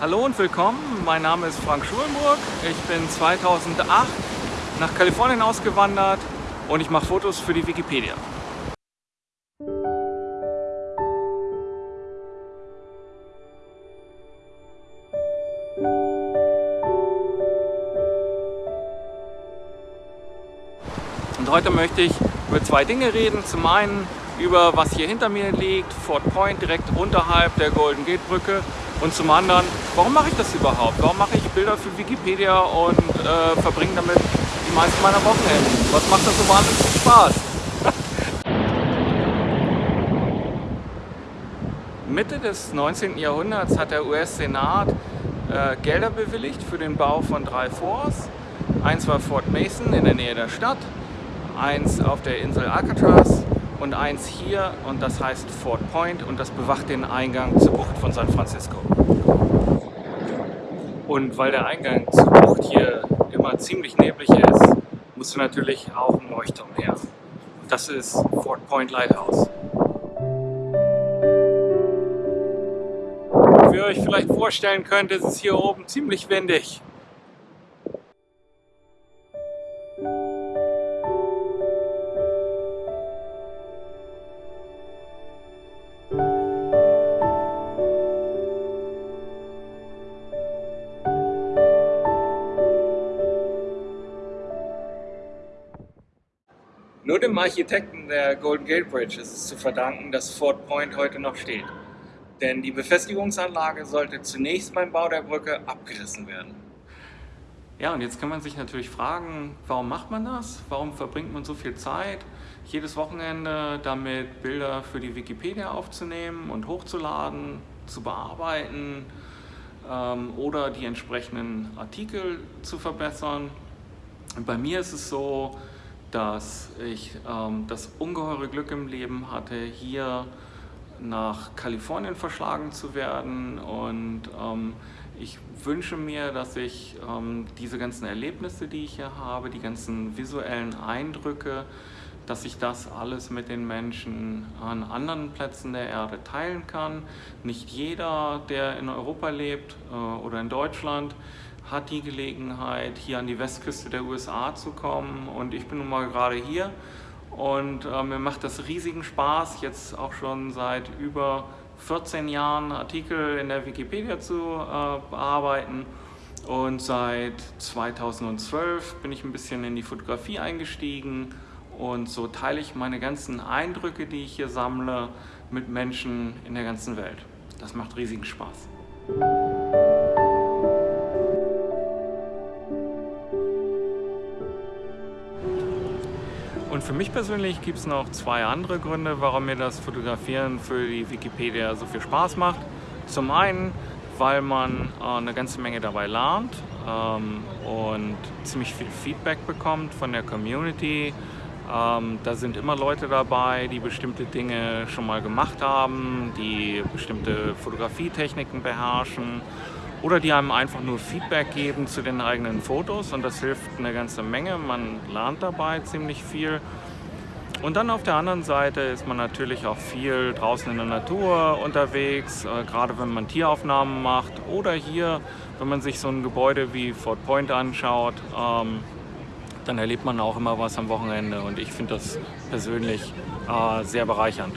Hallo und willkommen, mein Name ist Frank Schulenburg. Ich bin 2008 nach Kalifornien ausgewandert und ich mache Fotos für die Wikipedia. Und heute möchte ich über zwei Dinge reden. Zum einen über was hier hinter mir liegt, Fort Point, direkt unterhalb der Golden Gate Brücke. Und zum anderen, warum mache ich das überhaupt? Warum mache ich Bilder für Wikipedia und äh, verbringe damit die meisten meiner Wochenenden? Was macht das so wahnsinnig viel Spaß? Mitte des 19. Jahrhunderts hat der US-Senat äh, Gelder bewilligt für den Bau von drei Forts. Eins war Fort Mason in der Nähe der Stadt, eins auf der Insel Alcatraz und eins hier und das heißt Fort Point und das bewacht den Eingang zur Bucht von San Francisco. Und weil der Eingang zur Bucht hier immer ziemlich neblig ist, musste natürlich auch ein Leuchtturm her. Das ist Fort Point Lighthouse. Wie ihr euch vielleicht vorstellen könnt, ist es hier oben ziemlich windig. Nur dem Architekten der Golden Gate Bridge ist es zu verdanken, dass Fort Point heute noch steht. Denn die Befestigungsanlage sollte zunächst beim Bau der Brücke abgerissen werden. Ja, und jetzt kann man sich natürlich fragen, warum macht man das? Warum verbringt man so viel Zeit, jedes Wochenende damit Bilder für die Wikipedia aufzunehmen und hochzuladen, zu bearbeiten ähm, oder die entsprechenden Artikel zu verbessern? Bei mir ist es so, dass ich ähm, das ungeheure Glück im Leben hatte, hier nach Kalifornien verschlagen zu werden und ähm, ich wünsche mir, dass ich ähm, diese ganzen Erlebnisse, die ich hier habe, die ganzen visuellen Eindrücke, dass ich das alles mit den Menschen an anderen Plätzen der Erde teilen kann. Nicht jeder, der in Europa lebt äh, oder in Deutschland, hat die Gelegenheit, hier an die Westküste der USA zu kommen und ich bin nun mal gerade hier und äh, mir macht das riesigen Spaß, jetzt auch schon seit über 14 Jahren Artikel in der Wikipedia zu äh, bearbeiten und seit 2012 bin ich ein bisschen in die Fotografie eingestiegen und so teile ich meine ganzen Eindrücke, die ich hier sammle, mit Menschen in der ganzen Welt. Das macht riesigen Spaß. Und für mich persönlich gibt es noch zwei andere Gründe, warum mir das Fotografieren für die Wikipedia so viel Spaß macht. Zum einen, weil man äh, eine ganze Menge dabei lernt ähm, und ziemlich viel Feedback bekommt von der Community. Ähm, da sind immer Leute dabei, die bestimmte Dinge schon mal gemacht haben, die bestimmte Fotografietechniken beherrschen oder die einem einfach nur Feedback geben zu den eigenen Fotos und das hilft eine ganze Menge. Man lernt dabei ziemlich viel. Und dann auf der anderen Seite ist man natürlich auch viel draußen in der Natur unterwegs, äh, gerade wenn man Tieraufnahmen macht oder hier, wenn man sich so ein Gebäude wie Fort Point anschaut, ähm, dann erlebt man auch immer was am Wochenende und ich finde das persönlich äh, sehr bereichernd.